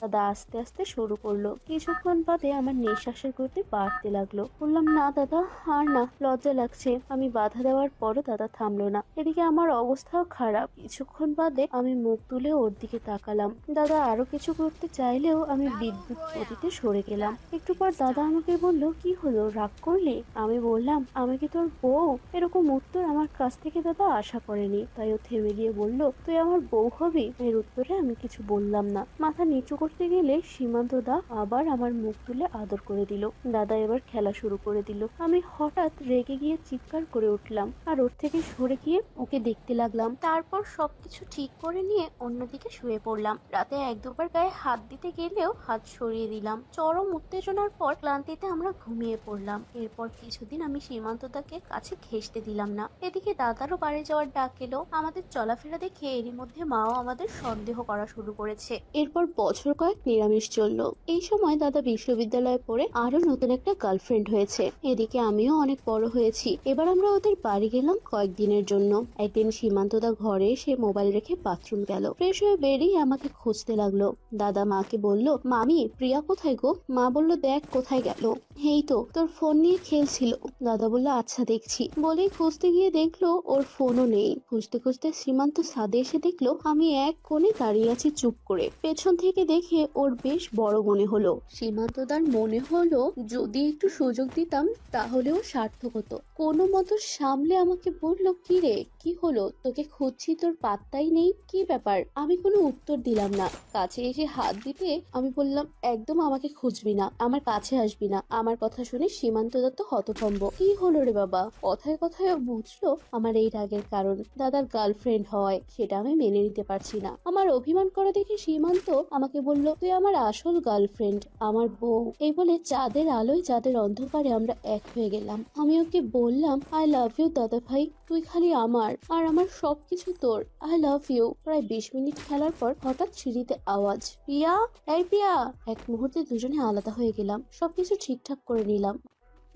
দাদা আস্তে আস্তে শুরু করল। কিছুক্ষণ বাদে আমার নিঃশ্বাসের গতি বাড়তে লাগল। বললাম, না দাদা, আর না, লজ্জা লাগছে। আমি বাধা দেওয়ার পরও দাদা থামলো না। এদিকে আমার অবস্থাও খারাপ। কিছুক্ষণ বাদে আমি মুখ তুলে ওর দিকে তাকালাম। দাদা আরও কিছু করতে চাইলেও আমি বিদ্যুৎ গতিতে সরে গেলাম। একটু পর দাদা আমাকে বলল, কি হলো? রাগ করলে? আমি বললাম, আমি কি তোর বউ? এরকম উত্তর আমার কাছ থেকে দাদা আশা করেনি। তাই ও থেমে গিয়ে বলল, তুই আমার বউ হবি? এর উত্তরে আমি কিছু বললাম না। মাথা নিচু করতে গেলে সীমান্ত দা আবার আমার মুখ তুলে আদর করে দিল। দাদা এবার খেলা শুরু করে দিল। আমি হঠাৎ রেগে গিয়ে চিৎকার করে উঠলাম আর ওর থেকে সরে গিয়ে ওকে দেখতে লাগলাম। তারপর সবকিছু ঠিক করে নিয়ে অন্যদিকে শুয়ে পড়লাম। রাতে এক দুবার গায়ে হাত দিতে গেলেও হাত সরিয়ে দিলাম। চরম উত্তেজনার পর ক্লান্তিতে আমরা ঘুমিয়ে পড়লাম। এরপর কিছুদিন আমি সীমান্তদাকে কাছে ঘেসতে দিলাম না। এদিকে দাদারও বাড়ি যাওয়ার ডাক এলো। আমাদের চলাফেরা দেখে এরই মধ্যে মাও আমাদের সন্দেহ করা শুরু করেছে। এরপর বছর কয়েক নিরামিষ চলল। এই সময় দাদা বিশ্ববিদ্যালয়ে পড়ে আরও নতুন একটা গার্লফ্রেন্ড হয়েছে। এদিকে আমিও অনেক বড় হয়েছি। এবার আমরা ওদের বাড়ি গেলাম কয়েকদিনের জন্য। একদিন সীমান্তদা ঘরে এসে মোবাইল রেখে বাথরুম গেল। ফ্রেশ হয়ে বেরিয়ে আমাকে খুঁজতে লাগল। দাদা মাকে বলল, মামি, প্রিয়া কোথায় গো? মা বলল, দেখ, কোথায় গেল? এই তো, তোর ফোন নিয়ে খেলছিল। দাদা বলল আচ্ছা দেখছি। বলেই খুঁজতে গিয়ে দেখল, ওর ফোনও নেই। খুঁজতে খুঁজতে সীমান্ত সাদে এসে দেখল, আমি এক কোণে দাঁড়িয়ে আছি চুপ করে। পেছন থেকে দেখে ওর বেশ বড় মনে হলো। সীমান্তদার মনে হলো, যদি একটু সুযোগ দিতাম, তাহলেও সার্থক হতো। কোনো মতো সামলে আমাকে বলল, কি রে, কি হলো? তোকে খুঁজছি, তোর পাত্তাই নেই। কি ব্যাপার? আমি কোনো উত্তর দিলাম না। কাছে এসে হাত দিতে আমি বললাম, একদম আমাকে খুঁজবি না, আমার কাছে আসবি না। আমার কথা শুনে সীমান্ত দত্ত হতভম্ব। কি হলো রে বাবা? কথায় কথায় বুঝলো, আমার এই রাগের কারণ। দাদার গার্লফ্রেন্ড হয় সেটা আমি মেনে নিতে পারছি না। আমার অভিমান করা দেখে সীমান্ত আমাকে বলল তুই আমার আসল গার্লফ্রেন্ড আমার বউ। এই বলে চাঁদের আলোয়, চাঁদের অন্ধকারে আমরা এক হয়ে গেলাম। আমি ওকে বললাম আই লাভ ইউ দাদা ভাই, তুই খালি আমার, আর আমার সবকিছু তোর। আই লাভ ইউ প্রায় বিশ মিনিট খেলার পর হঠাৎ সিঁড়িতে আওয়াজ প্রিয়া এই প্রিয়া এক মুহূর্তে দুজনে আলাদা হয়ে গেলাম, সবকিছু ঠিকঠাক করে নিলাম।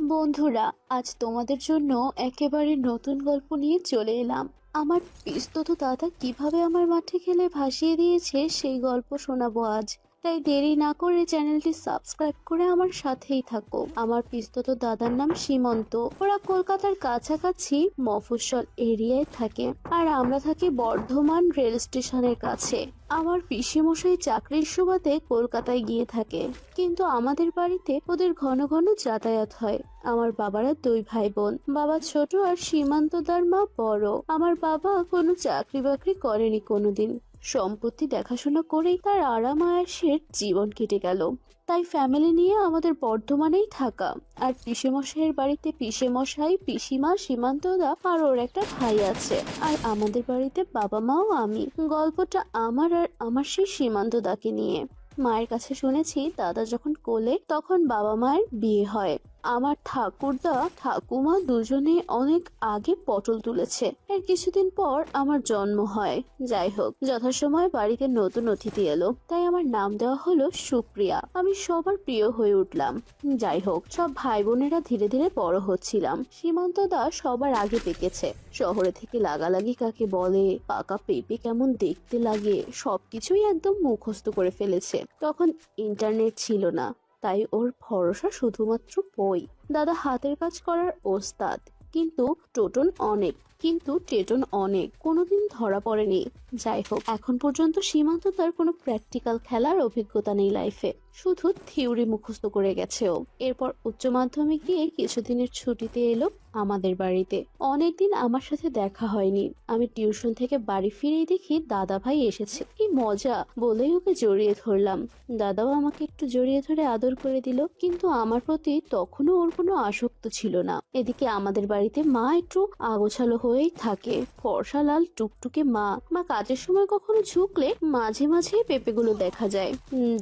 বন্ধুরা, আজ তোমাদের জন্য একেবারে নতুন গল্প নিয়ে চলে এলাম। আমার পিস্তত দাদা কীভাবে আমার মাঠে খেলে ভাসিয়ে দিয়েছে সেই গল্প শোনাবো আজ। তাই দেরি না করে চ্যানেলটি সাবস্ক্রাইব করে আমার সাথেই থাকো। আমার পিস্তত দাদার নাম সীমন্ত। ওরা কলকাতার কাছাকাছি মফস্বল এরিয়ায় থাকে আর আমরা থাকি বর্ধমান রেল স্টেশনের কাছে। আমার পিসিমশাই চাকরির সুবাদে কলকাতায় গিয়ে থাকে। কিন্তু আমাদের বাড়িতে ওদের ঘন ঘন যাতায়াত হয়। আমার বাবারা দুই ভাই বোন বাবা ছোট আর সীমান্তদার মা বড়। আমার বাবা কোনো চাকরি বাকরি করেনি কোনোদিন। সম্পত্তি দেখাশোনা করেই তার আরাম আয়াসের জীবন কেটে গেল। তাই ফ্যামিলি নিয়ে আমাদের বর্ধমানেই থাকা। আর পিসেমশাইয়ের বাড়িতে পিসেমশাই, পিসিমা, সীমান্তদা আর ওর একটা ভাই আছে। আর আমাদের বাড়িতে বাবা মাও আমি। গল্পটা আমার আর আমার সেই সীমান্তদাকে নিয়ে। মায়ের কাছে শুনেছি, দাদা যখন কোলে, তখন বাবা মায়ের বিয়ে হয়। আমার ঠাকুরদা, ঠাকুমা দুজনে অনেক আগে পটল তুলেছে। এর কিছুদিন পর আমার জন্ম হয়। যাই হোক, যথাসময়ে বাড়িতে নতুন অতিথি এলো। তাই আমার নাম দেওয়া হলো সুপ্রিয়া। আমি সবার প্রিয় হয়ে উঠলাম। যাই হোক, সব ভাই বোনেরা ধীরে ধীরে বড় হচ্ছিলাম। সীমান্ত দা সবার আগে পেকেছে শহরে থেকে লাগালাগি কাকে বলে, পাকা পেঁপে কেমন দেখতে লাগে, সবকিছুই একদম মুখস্থ করে ফেলেছে। তখন ইন্টারনেট ছিল না। তাই ওর ভরসা শুধুমাত্র বই। দাদা হাতের কাজ করার ওস্তাদ। কিন্তু টোটন অনেক, কিন্তু টেটন অনেক, কোনোদিন ধরা পড়েনি। যাই হোক, এখন পর্যন্ত সীমান্ত তার কোনো প্র্যাকটিক্যাল খেলার অভিজ্ঞতা নেই লাইফে শুধু থিওরি মুখস্থ করে গেছে ও। এরপর উচ্চ মাধ্যমিক দিয়ে কিছুদিনের ছুটিতে এলো আমাদের বাড়িতে। অনেকদিন আমার সাথে দেখা হয়নি। আমি টিউশন থেকে বাড়ি ফিরেই দেখি দাদা ভাই এসেছে। কি মজা, বলেই ওকে জড়িয়ে ধরলাম। দাদাও আমাকে একটু জড়িয়ে ধরে আদর করে দিল, কিন্তু আমার প্রতি তখনও ওর কোনো আসক্ত ছিল না। এদিকে আমাদের বাড়িতে মা একটু আগোছালো হয়েই থাকে। ফর্সা লাল টুকটুকে মা মা কাজের সময় কখনো ঝুঁকলে মাঝে মাঝে পেঁপেগুলো দেখা যায়।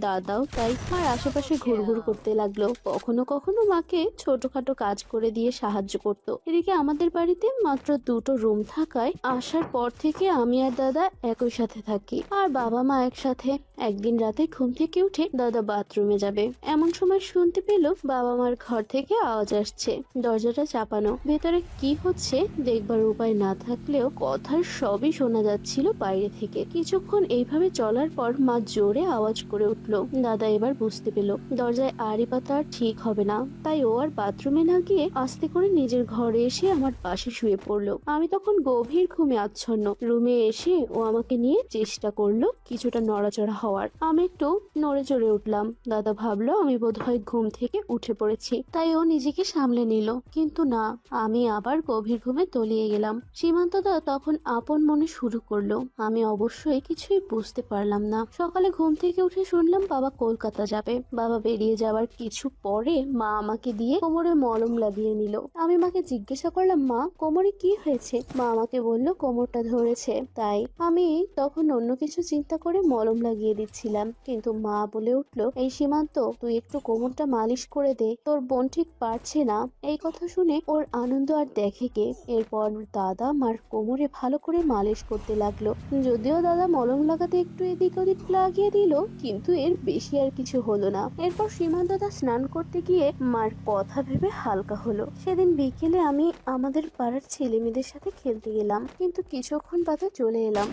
দাদাও তাই মার আশেপাশে ঘুরঘুর করতে লাগল। কখনো কখনো মাকে ছোটখাটো কাজ করে দিয়ে সাহায্য করত। এদিকে আমাদের বাড়িতে মাত্র দুটো রুম থাকায় আসার পর থেকে আমি আর দাদা একই সাথে থাকি। আর বাবা মা একসাথে একদিন রাতে ঘুম থেকে উঠে দাদা বাথরুমে যাবে। এমন সময় শুনতে পেল বাবা মার ঘর থেকে আওয়াজ আসছে। দরজাটা চাপানো। ভেতরে কি হচ্ছে দেখবার উপায় না থাকলেও কথার সবই শোনা যাচ্ছিল বাইরে থেকে। কিছুক্ষণ এইভাবে চলার পর মা জোরে আওয়াজ করে উঠল। দাদা এবার বুঝতে পেল, দরজায় আড়ি পাতা ঠিক হবে না। তাই ও আর বাথরুমে না গিয়ে আস্তে করে নিজের ঘরে এসে আমার পাশে শুয়ে পড়ল। আমি তখন গভীর ঘুমে আচ্ছন্ন। রুমে এসে ও আমাকে নিয়ে চেষ্টা করল কিছুটা নড়াচড়া হওয়ার। আমি একটু নড়ে চড়ে উঠলাম। দাদা ভাবলো, আমি বোধহয় ঘুম থেকে উঠে পড়েছি। তাই ও নিজেকে সামলে নিল। কিন্তু না, আমি আবার গভীর ঘুমে তলিয়ে গেলাম। সীমান্ত দা তখন আপন মনে শুরু করল। আমি অবশ্যই কিছুই বুঝতে পারলাম না। সকালে ঘুম থেকে উঠে শুনলাম, বাবা কলকাতা যাবে। বাবা বেরিয়ে যাওয়ার কিছু পরে মা আমাকে দিয়ে কোমরে মলম লাগিয়ে নিল। আমি মাকে জিজ্ঞাসা করলাম, মা, কোমরে কি হয়েছে? মা আমাকে বলল, কোমরটা ধরেছে। তাই আমি তখন অন্য কিছু চিন্তা করে মলম লাগিয়ে দিচ্ছিলাম। কিন্তু মা বলে উঠল, এই সীমান্ত, তুই একটু কোমরটা মালিশ করে দে। তোর বোন ঠিক পারছে না। এই কথা শুনে ওর আনন্দ আর দেখে কে। এরপর দাদা মার কোমরে ভালো করে মালিশ করতে লাগল। যদিও দাদা মলম লাগাতে একটু এদিক ওদিক লাগিয়ে দিল, কিন্তু এর বেশি আর কিছু হলো না। এরপর সীমান্ত দাদা স্নান করতে গিয়ে মার কথা ভেবে হালকা হলো। সেদিন বিকেলে আমি আমাদের পাড়ার ছেলে মেয়েদের সাথে খেলতে গেলাম কিন্তু কিছুক্ষণ বাদে চলে এলাম।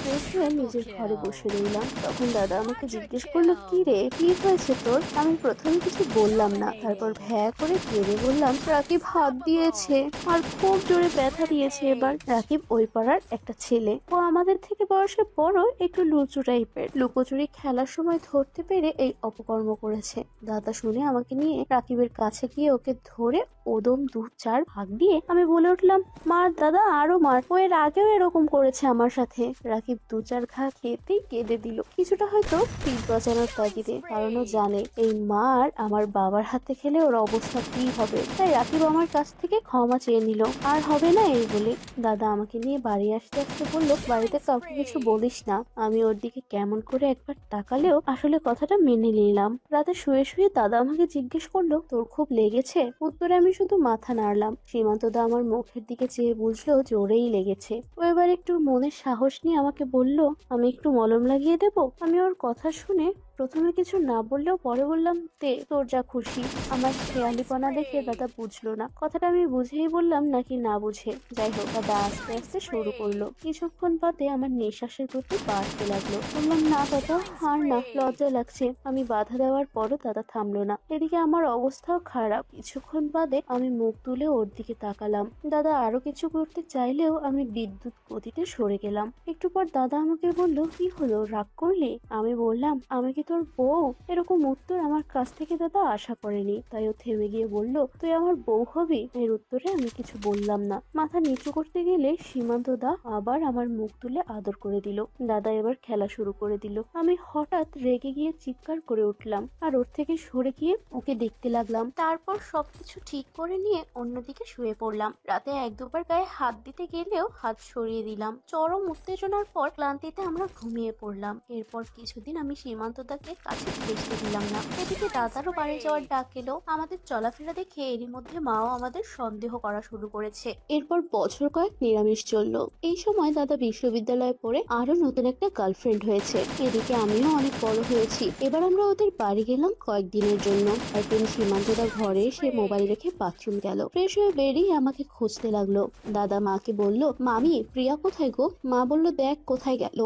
ফ্রেশ হয়ে নিজের ঘরে বসে রইলাম। তখন দাদা আমাকে জিজ্ঞেস করল কি রে কি হয়েছে তোর? আমি প্রথমে কিছু বললাম না। তারপর ভ্যা করে কেঁদে বললাম রাকিব হাত দিয়েছে আর খুব জোরে ব্যথা দিয়েছে এবার। রাকিব ওই পাড়ার একটা ছেলে। ও আমাদের থেকে বয়সে বড় একটু লুচু টাইপের লুকোচুরি খেলার সময় ধরতে পেরে এই অপকর্ম করেছে। দাদা শুনে আমাকে নিয়ে রাকিবের কাছে গিয়ে ওকে ধরে ওদম দু চার ভাগ দিয়ে আমি বলে উঠলাম মার দাদা, আরও মার। ও এর আগেও এরকম করেছে আমার সাথে। রাকিব দু চার ঘা খেতেই কেঁদে দিল। কিছুটা হয়তো পিঠ বাঁচানোর তাগিদে, কারণ জানে এই মার আমার বাবার হাতে খেলে ওর অবস্থা কি হবে। তাই রাকিব আমার কাছ থেকে ক্ষমা চেয়ে নিল। আর হবে না এই বলে। দাদা, আমাকে নিয়ে বাড়ি আসতে আসতে বলল, বাড়িতে কাউকে কিছু বলিস না। আমি ওর দিকে কেমন করে একবার তাকালেও আসলে কথাটা মেনে নিলাম। রাতে শুয়ে শুয়ে দাদা আমাকে জিজ্ঞেস করল, তোর খুব লেগেছে? উত্তরে আমি শুধু মাথা নাড়লাম। সীমান্ত দা আমার মুখের দিকে চেয়ে বুঝলো জোরেই লেগেছে। ও এবার একটু মনের সাহস নিয়ে আমাকে বলল, আমি একটু মলম লাগিয়ে দেব? আমি ওর কথা শুনে প্রথমে কিছু না বললেও পরে বললাম তে তোর যা খুশি। আমার খেয়ালিপনা দেখে দাদা বুঝলো না। কথাটা আমি বুঝেই বললাম নাকি না বুঝে? যাই হোক দাদা আস্তে আস্তে শুরু করল। কিছুক্ষণ বাদে আমার নিঃশ্বাসের গতি বাড়তে লাগল। বললাম না দাদা আর না লজ্জা লাগছে। আমি বাধা দেওয়ার পরও দাদা থামলো না। এদিকে আমার অবস্থাও খারাপ। কিছুক্ষণ বাদে আমি মুখ তুলে ওর দিকে তাকালাম। দাদা আরও কিছু করতে চাইলেও আমি বিদ্যুৎ গতিতে সরে গেলাম। একটু পর দাদা আমাকে বলল কি হলো? রাগ করলে? আমি বললাম আমি কি তোর বউ? এরকম উত্তর আমার কাছ থেকে দাদা আশা করেনি। তাই ও থেমে গিয়ে বলল, তুই আমার বউ হবি? এর উত্তরে আমি কিছু বললাম না। মাথা নিচু করতে গেলে সীমান্ত দা আবার আমার মুখ তুলে আদর করে দিল। দাদা এবার খেলা শুরু করে দিল। আমি হঠাৎ রেগে গিয়ে চিৎকার করে উঠলাম আর ওর থেকে সরে গিয়ে ওকে দেখতে লাগলাম। তারপর সবকিছু ঠিক করে নিয়ে অন্যদিকে শুয়ে পড়লাম। রাতে এক দুবার গায়ে হাত দিতে গেলেও হাত সরিয়ে দিলাম। চরম উত্তেজনার পর ক্লান্তিতে আমরা ঘুমিয়ে পড়লাম। এরপর কিছুদিন আমি সীমান্ত দাকে কাছে দেখতে দিলাম না। এদিকে দাদারও বাড়ি যাওয়ার ডাক এলো। আমাদের চলাফেরা দেখে এরই মধ্যে মাও আমাদের সন্দেহ করা শুরু করেছে। এরপর বছর কয়েক নিরামিষ চলল। এই সময় দাদা বিশ্ববিদ্যালয়ে পড়ে আরও নতুন একটা গার্লফ্রেন্ড হয়েছে। এদিকে আমিও অনেক বড় হয়েছি। এবার আমরা ওদের বাড়ি গেলাম কয়েকদিনের জন্য। একদিন সীমান্তদা ঘরে এসে মোবাইল রেখে বাথরুম গেল। ফ্রেশ হয়ে বেরিয়ে আমাকে খুঁজতে লাগল। দাদা মাকে বলল, মামি, প্রিয়া কোথায় গো? মা বলল, দেখ কোথায় গেল।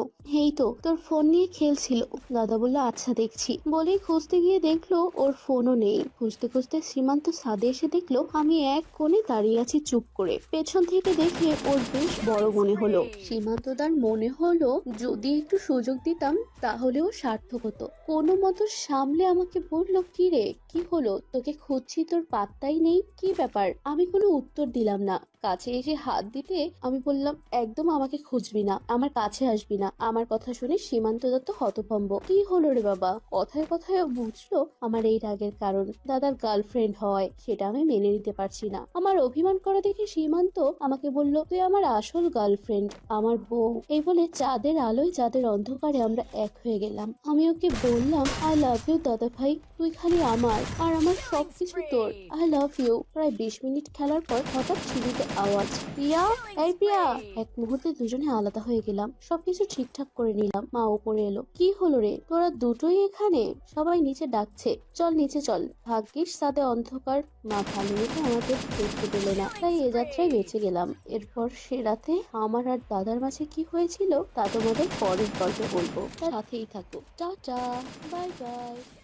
এই তো, তোর ফোন নিয়ে খেলছিল। দাদা বলল আচ্ছা দেখছি। বলেই খুঁজতে গিয়ে দেখল ওর ফোনও নেই। খুঁজতে খুঁজতে সীমান্ত ছাদে এসে দেখল আমি এক কোণে দাঁড়িয়ে আছি চুপ করে। পেছন থেকে দেখে ওর বেশ বড় মনে হলো। সীমান্তদার মনে হলো যদি একটু সুযোগ দিতাম তাহলেও সার্থক হতো। কোনো মতো সামলে আমাকে বলল, কি রে, কি হলো? তোকে খুঁজছি, তোর পাত্তাই নেই? কি ব্যাপার? আমি কোনো উত্তর দিলাম না। কাছে এসে হাত দিতে আমি বললাম, একদম আমাকে খুঁজবি না। আমার কাছে আসবি না। আমার কথা শুনে সীমান্ত দত্ত হতভম্ব। কি হলো রে বাবা কথায় কথায় বুঝলো আমার এই রাগের কারণ। দাদার গার্লফ্রেন্ড হয় সেটা আমি মেনে নিতে পারছি না। আমার অভিমান করা দেখে সীমান্ত আমাকে বলল তুই আমার আসল গার্লফ্রেন্ড আমার বউ। এই বলে চাঁদের আলোয় চাঁদের অন্ধকারে আমরা এক হয়ে গেলাম। আমি ওকে বললাম আই লাভ ইউ দাদা ভাই তুই খালি আমার আর আমার সবকিছু তোর। আই লাভ ইউ প্রায় বিশ মিনিট খেলার পর হঠাৎ সিঁড়িতে আওয়াজ প্রিয়া এই প্রিয়া। এক মুহূর্তে দুজনে আলাদা হয়ে গেলাম সবকিছু ঠিকঠাক করে নিলাম। মা উপরে এলো কি হলো রে? তোরা দুটোই এখানে। সবাই নিচে ডাকছে, চল নিচে চল। ভাগ্যিস সাথে অন্ধকার না ভালো আমাদের দেখতে পেলে না। তাই এ যাত্রায় বেঁচে গেলাম। এরপর সে রাতে আমার আর দাদার মাঝে কি হয়েছিল তা তোমাদের পরের গল্প বলব। সাথেই থাকো। Tata, bye bye.